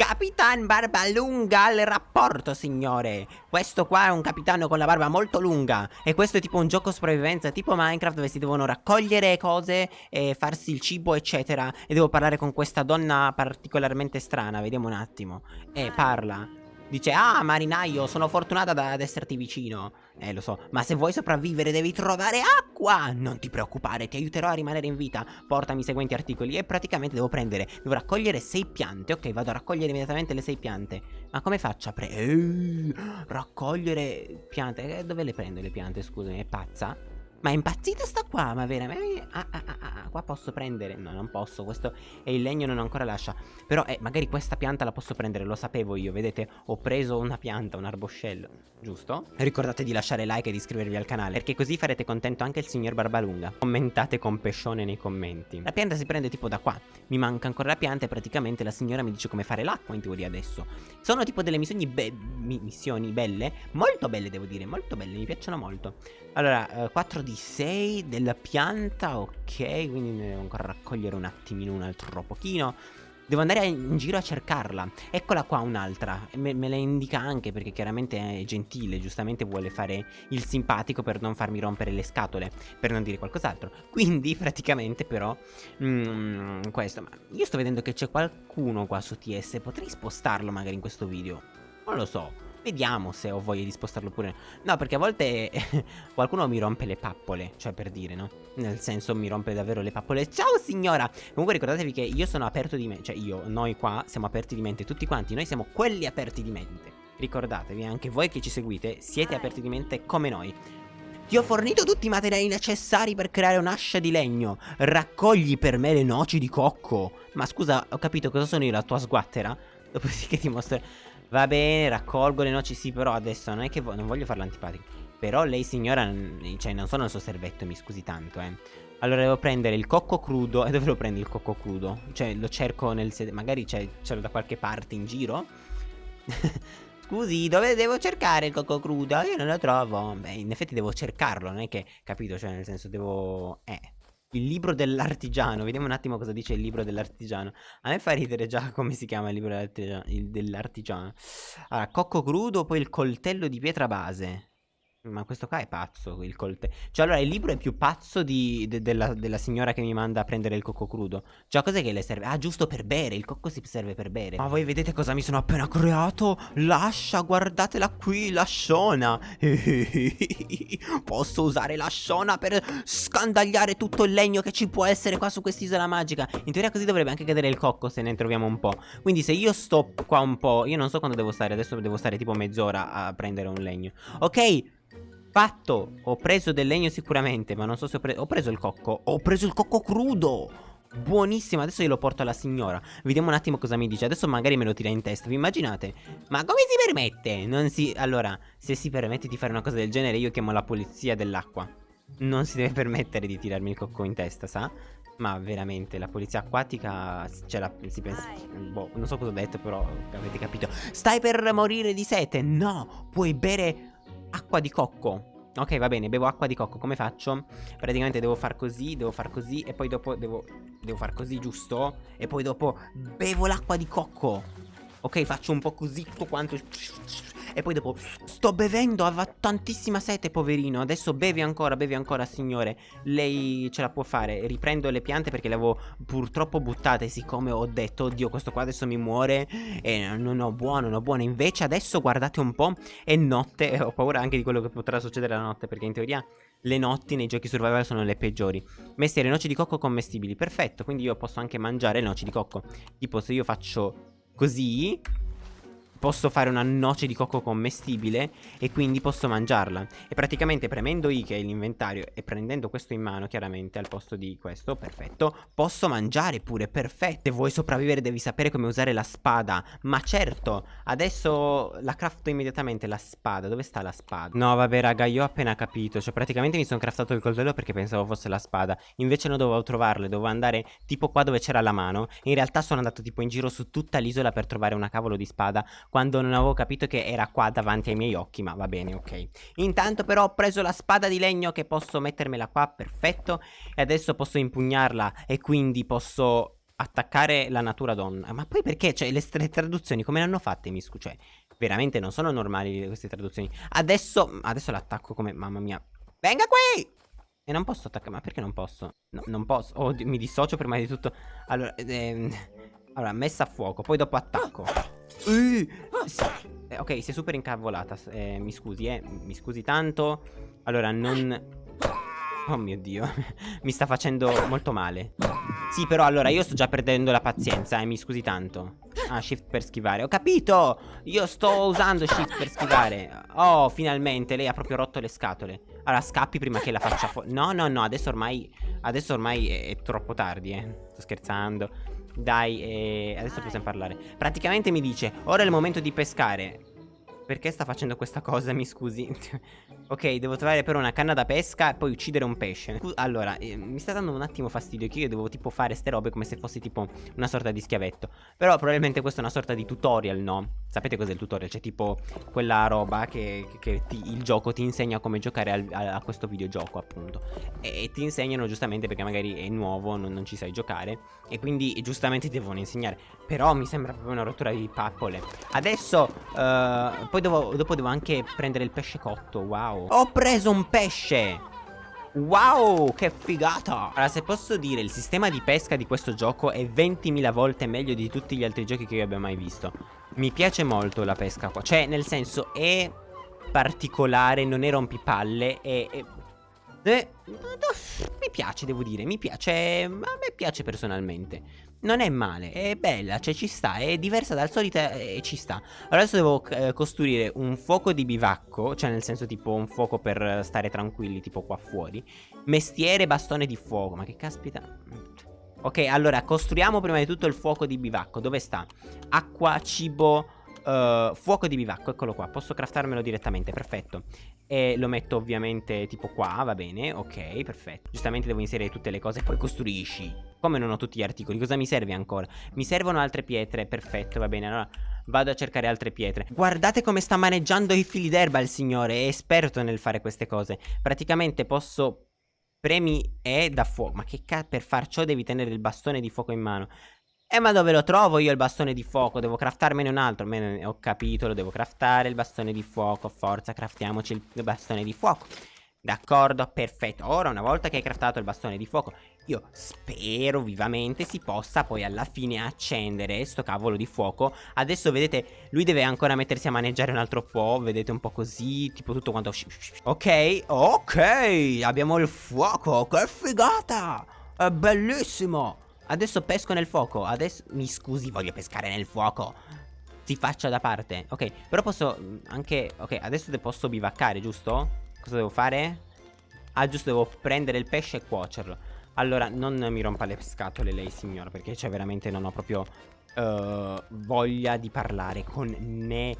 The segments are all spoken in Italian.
Capitan Barbalunga al rapporto, signore. Questo qua è un capitano con la barba molto lunga. E questo è tipo un gioco sopravvivenza, tipo Minecraft, dove si devono raccogliere cose e farsi il cibo, eccetera. E devo parlare con questa donna particolarmente strana. Vediamo un attimo. E parla. Dice, ah, marinaio, sono fortunata ad esserti vicino. Eh, lo so, ma se vuoi sopravvivere devi trovare acqua. Non ti preoccupare, ti aiuterò a rimanere in vita. Portami i seguenti articoli e praticamente devo prendere, devo raccogliere sei piante. Ok, vado a raccogliere immediatamente le sei piante. Ma come faccio a pre... Eh, raccogliere piante? Eh, dove le prendo le piante, scusami, è pazza? Ma è impazzita sta qua, ma veramente... Ah, ah, ah, ah, qua posso prendere... No, non posso, questo è il legno non ancora lascia. Però, eh, magari questa pianta la posso prendere, lo sapevo io, vedete? Ho preso una pianta, un arboscello, giusto? Ricordate di lasciare like e di iscrivervi al canale, perché così farete contento anche il signor Barbalunga. Commentate con pescione nei commenti. La pianta si prende tipo da qua. Mi manca ancora la pianta e praticamente la signora mi dice come fare l'acqua in teoria adesso. Sono tipo delle missioni, be missioni belle, molto belle devo dire, molto belle, mi piacciono molto. Allora, eh, 4 di 6 della pianta, ok, quindi ne devo ancora raccogliere un attimino, un altro pochino. Devo andare in giro a cercarla. Eccola qua un'altra. Me, me, la indica anche perché chiaramente è gentile. Giustamente vuole fare il simpatico per non farmi rompere le scatole. Per non dire qualcos'altro. Quindi praticamente però... Mm, questo. Ma io sto vedendo che c'è qualcuno qua su TS. Potrei spostarlo magari in questo video. Non lo so. Vediamo se ho voglia di spostarlo pure No perché a volte qualcuno mi rompe le pappole Cioè per dire no Nel senso mi rompe davvero le pappole Ciao signora Comunque ricordatevi che io sono aperto di mente Cioè io, noi qua siamo aperti di mente Tutti quanti Noi siamo quelli aperti di mente Ricordatevi anche voi che ci seguite Siete aperti di mente come noi ti ho fornito tutti i materiali necessari per creare un'ascia di legno. Raccogli per me le noci di cocco. Ma scusa, ho capito cosa sono io, la tua sguattera? Dopodiché ti mostro... Va bene, raccolgo le noci, sì, però adesso non è che vo non voglio farla antipatica. Però lei signora, cioè non sono il suo servetto, mi scusi tanto, eh. Allora devo prendere il cocco crudo. E dove lo prendo il cocco crudo? Cioè lo cerco nel sedere. Magari ce l'ho da qualche parte in giro. Scusi, dove devo cercare il cocco crudo? Io non lo trovo. Beh, in effetti devo cercarlo, non è che, capito? Cioè, nel senso devo... Eh, il libro dell'artigiano, vediamo un attimo cosa dice il libro dell'artigiano. A me fa ridere già come si chiama il libro dell'artigiano. Allora, cocco crudo, poi il coltello di pietra base. Ma questo qua è pazzo, il coltello. Cioè, allora, il libro è più pazzo di, de, della, della, signora che mi manda a prendere il cocco crudo. Cioè, cos'è che le serve? Ah, giusto per bere. Il cocco si serve per bere. Ma voi vedete cosa mi sono appena creato? Lascia, guardatela qui, lasciona. Posso usare lasciona per scandagliare tutto il legno che ci può essere qua su quest'isola magica. In teoria così dovrebbe anche cadere il cocco se ne troviamo un po'. Quindi se io sto qua un po', io non so quando devo stare. Adesso devo stare tipo mezz'ora a prendere un legno. Ok. Fatto, ho preso del legno sicuramente, ma non so se ho preso... Ho preso il cocco, ho preso il cocco crudo! Buonissimo, adesso io lo porto alla signora Vediamo un attimo cosa mi dice Adesso magari me lo tira in testa, vi immaginate? Ma come si permette? Non si... Allora, se si permette di fare una cosa del genere Io chiamo la polizia dell'acqua Non si deve permettere di tirarmi il cocco in testa, sa? Ma veramente, la polizia acquatica ce la, si pensa... Boh, non so cosa ho detto, però avete capito Stai per morire di sete? No, puoi bere acqua di cocco Ok va bene bevo acqua di cocco Come faccio? Praticamente devo far così Devo far così E poi dopo devo Devo far così giusto? E poi dopo bevo l'acqua di cocco Ok faccio un po' così Tutto quanto e poi dopo Sto bevendo Aveva tantissima sete poverino. Adesso bevi ancora Bevi ancora signore. Lei ce la può fare. Riprendo le piante perché le avevo purtroppo buttate Siccome ho detto Oddio questo qua adesso mi muore E non ho buono Non ho buono. Invece adesso guardate un po' È notte E ho paura anche di quello che potrà succedere la notte Perché in teoria le notti nei giochi survival sono le peggiori. Mestiere noci di cocco commestibili. Perfetto Quindi io posso anche mangiare noci di cocco. Tipo se io faccio così posso fare una noce di cocco commestibile e quindi posso mangiarla. E praticamente premendo I che è l'inventario e prendendo questo in mano chiaramente al posto di questo, perfetto, posso mangiare pure, perfetto. Se vuoi sopravvivere devi sapere come usare la spada. Ma certo, adesso la crafto immediatamente la spada. Dove sta la spada? No vabbè raga, io ho appena capito. Cioè praticamente mi sono craftato il coltello perché pensavo fosse la spada. Invece non dovevo trovarla, dovevo andare tipo qua dove c'era la mano. In realtà sono andato tipo in giro su tutta l'isola per trovare una cavolo di spada quando non avevo capito che era qua davanti ai miei occhi, ma va bene, ok. Intanto però ho preso la spada di legno che posso mettermela qua, perfetto, e adesso posso impugnarla e quindi posso attaccare la natura donna. Ma poi perché? Cioè, le, le traduzioni come le hanno fatte, mi scusa? Cioè, veramente non sono normali queste traduzioni. Adesso, adesso l'attacco come... Mamma mia. Venga qui! E non posso attaccare, ma perché non posso? No, non posso. Oh, mi dissocio prima di tutto. Allora, ehm, allora, messa a fuoco, poi dopo attacco. Uh, ok, è super incavolata. Eh, mi scusi, eh. Mi scusi tanto. Allora, non... Oh mio Dio, mi sta facendo molto male. Sì, però allora io sto già perdendo la pazienza, eh, mi scusi tanto. Ah, shift per schivare. Ho capito! Io sto usando shift per schivare. Oh, finalmente, lei ha proprio rotto le scatole. Allora, scappi prima che la faccia fuori. No, no, no, adesso ormai... Adesso ormai è, è troppo tardi, eh. Sto scherzando. Dai, eh, adesso possiamo parlare. Praticamente mi dice, ora è il momento di pescare. Perché sta facendo questa cosa, mi scusi? ok, devo trovare però una canna da pesca e poi uccidere un pesce. Allora, eh, mi sta dando un attimo fastidio che io devo tipo fare ste robe come se fossi tipo una sorta di schiavetto. Però probabilmente questa è una sorta di tutorial, no? Sapete cos'è il tutorial? C'è tipo quella roba che, che ti, il gioco ti insegna come giocare al, a, a, questo videogioco, appunto. E, e, ti insegnano giustamente perché magari è nuovo, non, non ci sai giocare. E quindi giustamente ti devono insegnare. Però mi sembra proprio una rottura di pappole. Adesso, uh, poi devo, dopo devo anche prendere il pesce cotto. Wow. Ho preso un pesce! Wow, che figata! Allora, se posso dire, il sistema di pesca di questo gioco è 20.000 volte meglio di tutti gli altri giochi che io abbia mai visto. Mi piace molto la pesca qua. Cioè, nel senso, è particolare, non è rompipalle, è... è... Eh, mi piace, devo dire, mi piace, a me piace personalmente non è male, è bella, cioè ci sta, è diversa dal solito e ci sta. Allora adesso devo eh, costruire un fuoco di bivacco, cioè nel senso tipo un fuoco per stare tranquilli, tipo qua fuori. Mestiere bastone di fuoco, ma che caspita... Ok, allora costruiamo prima di tutto il fuoco di bivacco, dove sta? Acqua, cibo, uh, fuoco di bivacco, eccolo qua, posso craftarmelo direttamente, perfetto e lo metto ovviamente tipo qua, va bene, ok, perfetto. Giustamente devo inserire tutte le cose e poi costruisci. Come non ho tutti gli articoli, cosa mi serve ancora? Mi servono altre pietre, perfetto, va bene, allora vado a cercare altre pietre. Guardate come sta maneggiando i fili d'erba il signore, è esperto nel fare queste cose. Praticamente posso... Premi E da fuoco, ma che cazzo, per far ciò devi tenere il bastone di fuoco in mano. Eh ma dove lo trovo io il bastone di fuoco? Devo craftarmene un altro. Me Ho capito, lo devo craftare il bastone di fuoco. Forza, craftiamoci il bastone di fuoco. D'accordo, perfetto. Ora una volta che hai craftato il bastone di fuoco Io spero vivamente si possa poi alla fine accendere sto cavolo di fuoco. Adesso vedete, lui deve ancora mettersi a maneggiare un altro po' Vedete un po' così, tipo tutto quanto. Ok, ok, abbiamo il fuoco, che figata! È bellissimo Adesso pesco nel fuoco. Adesso mi scusi voglio pescare nel fuoco. Si faccia da parte. Ok però posso mm, anche Ok adesso posso bivaccare giusto? Cosa devo fare? Ah giusto devo prendere il pesce e cuocerlo. Allora non mi rompa le scatole lei signora Perché cioè veramente non ho proprio uh, Voglia di parlare con nessuno.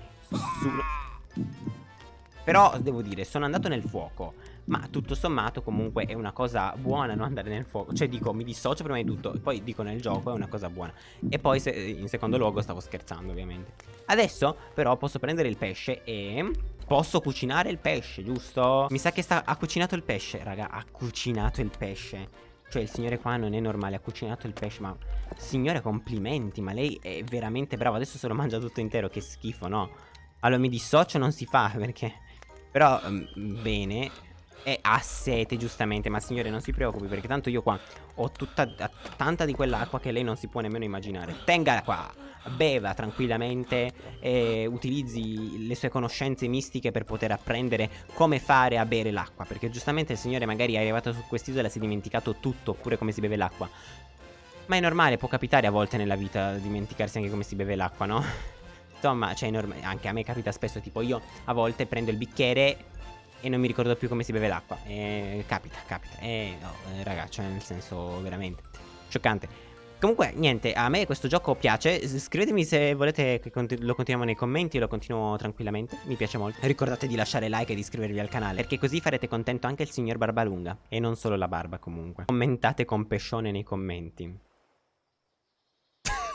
Però devo dire sono andato nel fuoco ma tutto sommato comunque è una cosa buona non andare nel fuoco. Cioè dico mi dissocio prima di tutto Poi dico nel gioco è una cosa buona. E poi se, in secondo luogo stavo scherzando ovviamente. Adesso però posso prendere il pesce e... Posso cucinare il pesce giusto? Mi sa che sta, ha cucinato il pesce. Raga Ha cucinato il pesce. Cioè il signore qua non è normale, ha cucinato il pesce, ma... Signore, complimenti, ma lei è veramente brava. Adesso se lo mangia tutto intero, che schifo, no? Allora mi dissocio non si fa, perché... Però, um, bene, e ha sete giustamente Ma signore non si preoccupi perché tanto io qua Ho tutta, tanta di quell'acqua che lei non si può nemmeno immaginare Tenga qua Beva tranquillamente E utilizzi le sue conoscenze mistiche Per poter apprendere come fare a bere l'acqua Perché giustamente il signore magari è arrivato su quest'isola E si è dimenticato tutto Oppure come si beve l'acqua Ma è normale può capitare a volte nella vita Dimenticarsi anche come si beve l'acqua no? Insomma, cioè, anche a me capita spesso, tipo io a volte prendo il bicchiere e non mi ricordo più come si beve l'acqua. E capita, capita. E no, eh, ragazzi, cioè, nel senso veramente scioccante. Comunque, niente, a me questo gioco piace. Scrivetemi se volete che lo continuiamo nei commenti, lo continuo tranquillamente. Mi piace molto. Ricordate di lasciare like e di iscrivervi al canale, perché così farete contento anche il signor Barbalunga. E non solo la barba, comunque. Commentate con pescione nei commenti.